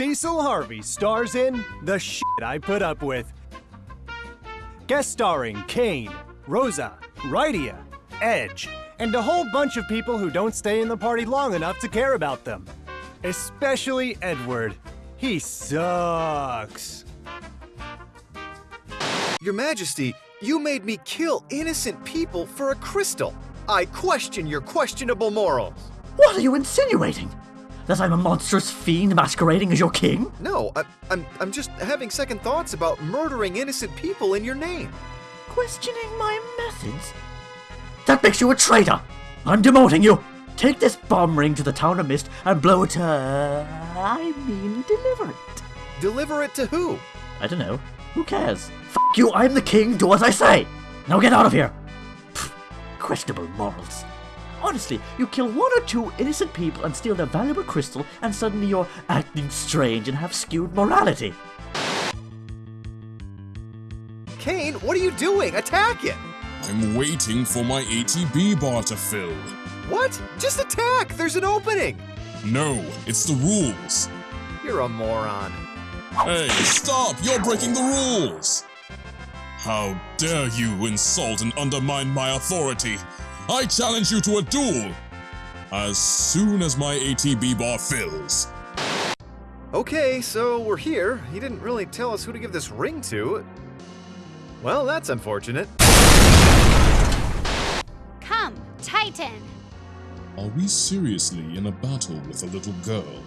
Cecil Harvey stars in The Shit I Put Up With. Guest starring Kain, Rosa, Rydia, Edge, and a whole bunch of people who don't stay in the party long enough to care about them. Especially Edward. He sucks. Your Majesty, you made me kill innocent people for a crystal. I question your questionable morals. What are you insinuating? That I'm a monstrous fiend masquerading as your king? No, I, I'm, I'm just having second thoughts about murdering innocent people in your name. Questioning my methods? That makes you a traitor! I'm demoting you! Take this bomb ring to the town of Mist and blow it to. I mean, deliver it. Deliver it to who? I don't know. Who cares? F you, I'm the king, do as I say! Now get out of here! Pfft, questionable morals. Honestly, you kill one or two innocent people and steal their valuable crystal, and suddenly you're acting strange and have skewed morality. Kain, what are you doing? Attack it! I'm waiting for my ATB bar to fill. What? Just attack! There's an opening! No, it's the rules. You're a moron. Hey, stop! You're breaking the rules! How dare you insult and undermine my authority! I challenge you to a duel! As soon as my ATB bar fills. Okay, so we're here. He didn't really tell us who to give this ring to. Well, that's unfortunate. Come, Titan! Are we seriously in a battle with a little girl?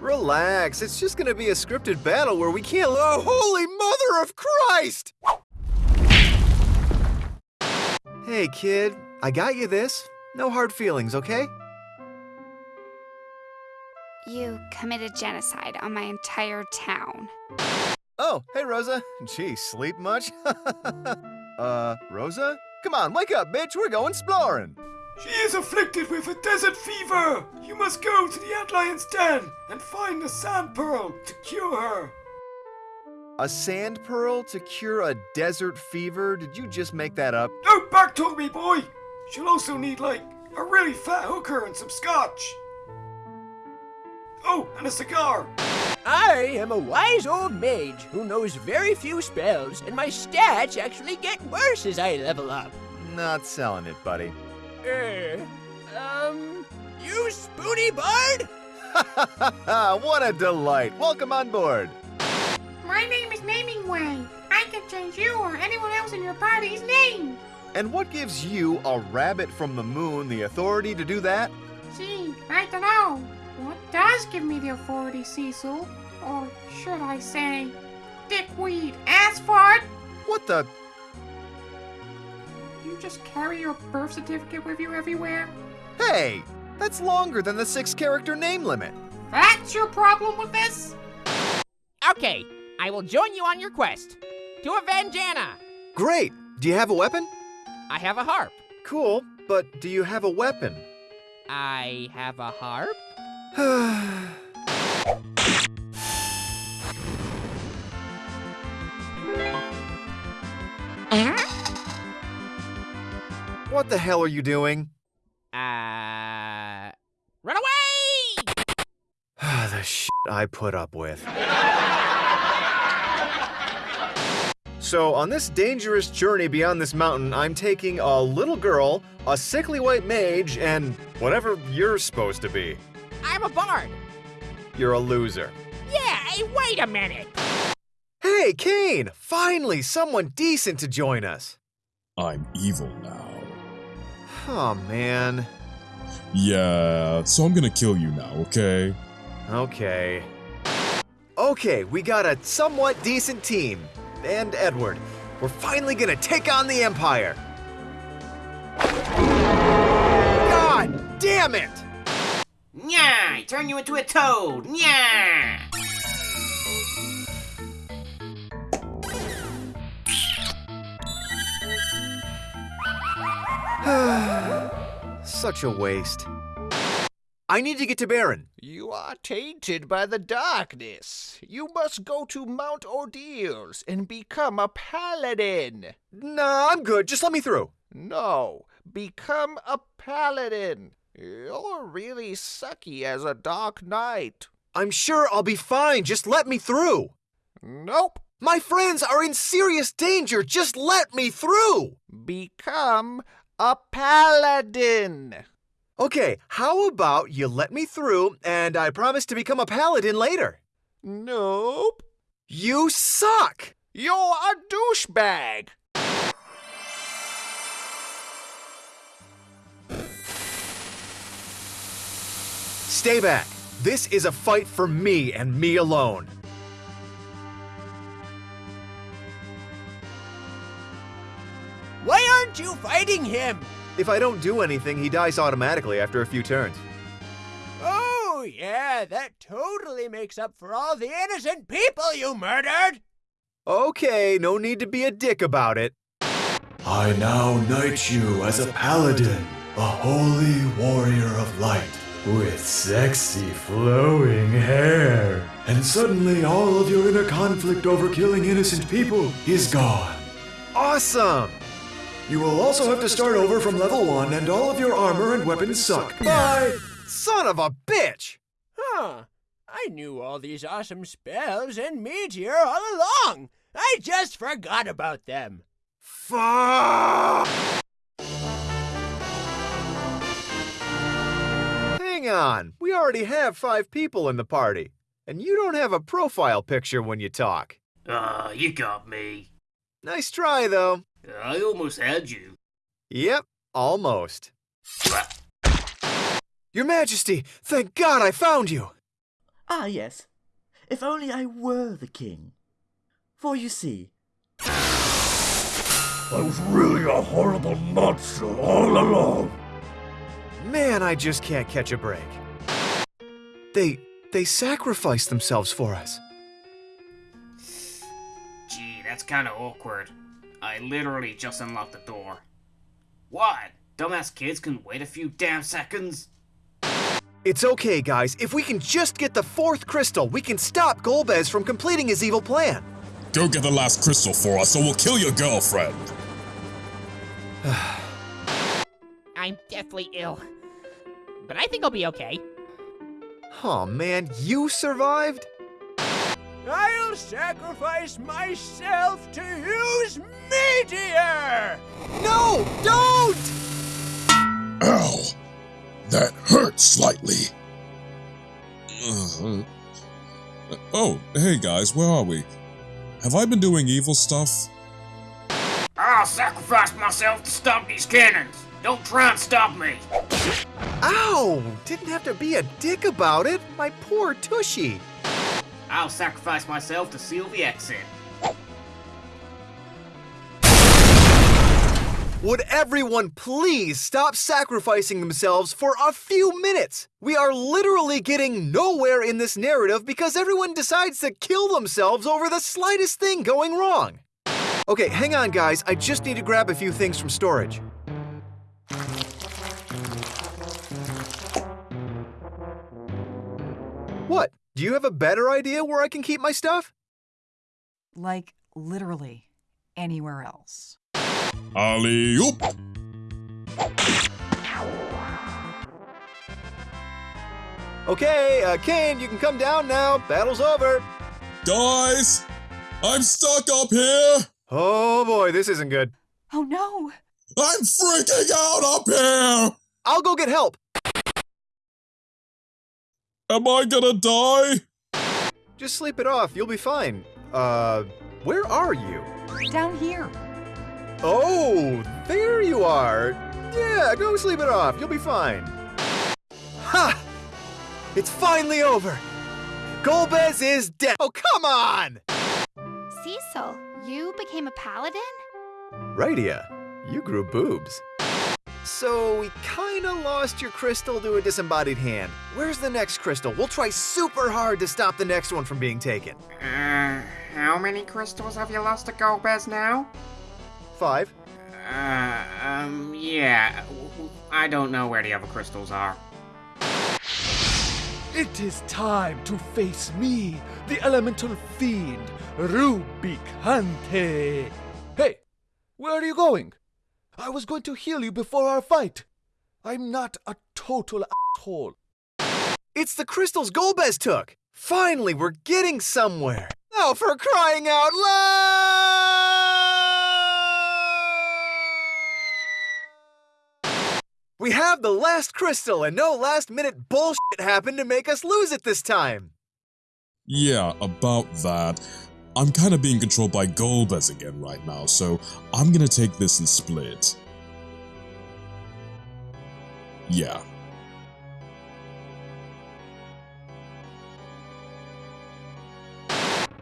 Relax, it's just gonna be a scripted battle where we can't. Oh, holy mother of Christ! Hey, kid, I got you this. No hard feelings, okay? You committed genocide on my entire town. Oh, hey, Rosa. Gee, sleep much? uh, Rosa? Come on, wake up, bitch. We're going exploring. She is afflicted with a desert fever. You must go to the Antlion's den and find a sand pearl to cure her. A sand pearl to cure a desert fever? Did you just make that up? Don't backtalk me, boy. She'll also need, like, a really fat hooker and some scotch. Oh, and a cigar. I am a wise old mage who knows very few spells, and my stats actually get worse as I level up. Not selling it, buddy. Um, you spoony bard? what a delight. Welcome on board. My name is Namingway. I can change you or anyone else in your party's name. And what gives you, a rabbit from the moon, the authority to do that? Gee, I don't know. What does give me the authority, Cecil? Or should I say, dickweed ass fart? What the? You just carry your birth certificate with you everywhere? Hey, that's longer than the six character name limit. That's your problem with this? Okay, I will join you on your quest. To avenge Anna! Great. Do you have a weapon? I have a harp. Cool, but do you have a weapon? I have a harp? what the hell are you doing? Uh. Run away! the shit I put up with. So, on this dangerous journey beyond this mountain, I'm taking a little girl, a sickly white mage, and whatever you're supposed to be. I'm a bard. You're a loser. Yeah, hey, wait a minute. Hey, Kain! Finally, someone decent to join us. I'm evil now. Oh, man. Yeah, so I'm gonna kill you now, okay? Okay. Okay, we got a somewhat decent team. And Edward. We're finally gonna take on the Empire. God damn it! Nya! I turn you into a toad! Nya! Such a waste. I need to get to Baron. You are tainted by the darkness. You must go to Mount Ordeals and become a paladin. Nah, I'm good. Just let me through. No, become a paladin. You're really sucky as a dark knight. I'm sure I'll be fine. Just let me through. Nope. My friends are in serious danger. Just let me through. Become a paladin. Okay, how about you let me through and I promise to become a paladin later? Nope. You suck! You're a douchebag. Stay back. This is a fight for me and me alone. Fighting him? If I don't do anything, he dies automatically after a few turns. Oh, yeah, that totally makes up for all the innocent people you murdered. Okay, no need to be a dick about it. I now knight you as a paladin, a holy warrior of light, with sexy flowing hair. And suddenly all of your inner conflict over killing innocent people is gone. Awesome! You will also have to start over from level 1 and all of your armor and weapons suck. Bye! Son of a bitch! Huh. I knew all these awesome spells and meteor all along. I just forgot about them. Fuck! Hang on, we already have five people in the party. And you don't have a profile picture when you talk. Ah, you got me. Nice try, though. I almost had you. Yep, almost. Your Majesty, thank God I found you! Ah, yes. If only I were the king. For you see, I was really a horrible monster all along. Man, I just can't catch a break. They they sacrificed themselves for us. Gee, that's kinda awkward. I literally just unlocked the door. What? Dumbass kids can wait a few damn seconds? It's okay, guys. If we can just get the fourth crystal, we can stop Golbez from completing his evil plan. Go get the last crystal for us, or we'll kill your girlfriend. I'm deathly ill. But I think I'll be okay. Oh man, you survived? I'll sacrifice myself to use meteor. No, don't! Ow! That hurts slightly. Uh, oh, hey guys, where are we? Have I been doing evil stuff? I'll sacrifice myself to stop these cannons. Don't try and stop me. Ow! Didn't have to be a dick about it. My poor Tushy. I'll sacrifice myself to seal the exit. Would everyone please stop sacrificing themselves for a few minutes? We are literally getting nowhere in this narrative because everyone decides to kill themselves over the slightest thing going wrong. Okay, hang on, guys. I just need to grab a few things from storage. Do you have a better idea where I can keep my stuff? Like, literally, anywhere else. Alley oop! Okay, uh, Kain, you can come down now. Battle's over. Guys! I'm stuck up here! Oh boy, this isn't good. Oh no! I'm freaking out up here! I'll go get help. Am I gonna die? Just sleep it off. You'll be fine. Uh, where are you? Down here. Oh, there you are. Yeah, go sleep it off. You'll be fine. Ha! It's finally over. Golbez is dead. Oh, come on! Cecil, you became a paladin? Rydia, you grew boobs. So we kinda lost your crystal to a disembodied hand. Where's the next crystal? We'll try super hard to stop the next one from being taken. Uh, how many crystals have you lost to Golbez now? Five. Uh, um, yeah. I don't know where the other crystals are. It is time to face me, the elemental fiend, Rubicante. Hey, where are you going? I was going to heal you before our fight. I'm not a total asshole. It's the crystals Golbez took! Finally, we're getting somewhere! Oh, for crying out loud! We have the last crystal, and no last minute bullshit happened to make us lose it this time! Yeah, about that. I'm kinda being controlled by Golbez again right now, so I'm gonna take this and split. Yeah.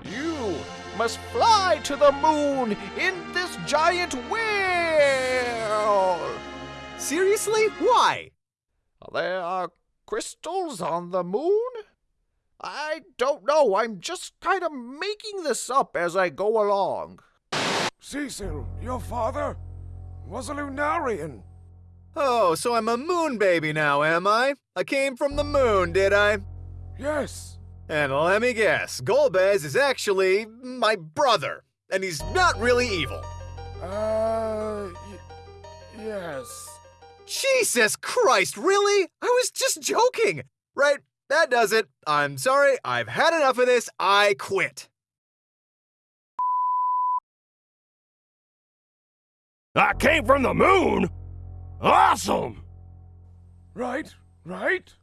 You must fly to the moon in this giant wheel. Seriously? Why? There are crystals on the moon? I don't know. I'm just kind of making this up as I go along. Cecil, your father was a Lunarian. Oh, so I'm a moon baby now, am I? I came from the moon, did I? Yes. And let me guess, Golbez is actually my brother, and he's not really evil. Uh, y- yes. Jesus Christ, really? I was just joking. Right, that does it. I'm sorry, I've had enough of this. I quit. I came from the moon? Awesome! Right, right?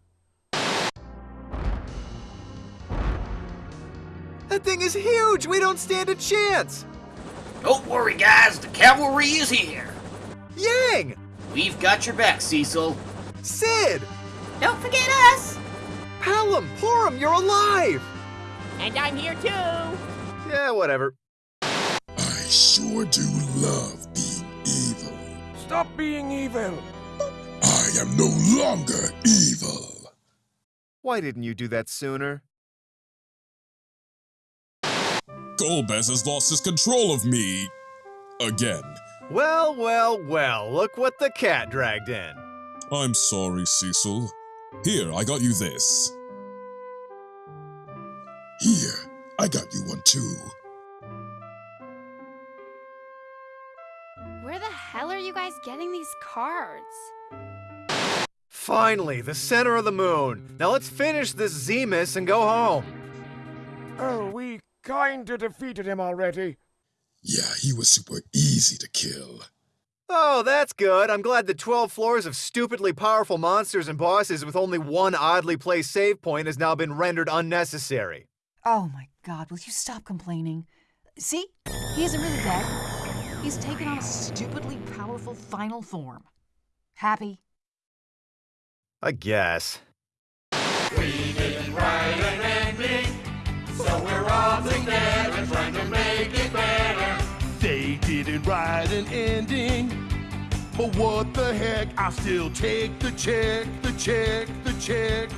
That thing is huge. We don't stand a chance. Don't worry, guys. The cavalry is here. Yang! We've got your back, Cecil. Cid! Don't forget us! Palom, Porom, you're alive! And I'm here too! Yeah, whatever. I sure do love being evil. Stop being evil. I am no longer evil. Why didn't you do that sooner? Golbez has lost his control of me. Again. Well, well, well, look what the cat dragged in. I'm sorry, Cecil. Here, I got you this. Here, I got you one too. Where the hell are you guys getting these cards? Finally, the center of the moon. Now let's finish this Zemus and go home. Oh, we kinda defeated him already. Yeah, he was super easy to kill. Oh, that's good. I'm glad the 12 floors of stupidly powerful monsters and bosses with only one oddly placed save point has now been rendered unnecessary. Oh my god, will you stop complaining? See? He isn't really dead. He's taken on a stupidly powerful final form. Happy? I guess. We didn't write an ending, so we're all together trying to make it better. They didn't write an ending. But what the heck, I still take the check, the check, the check.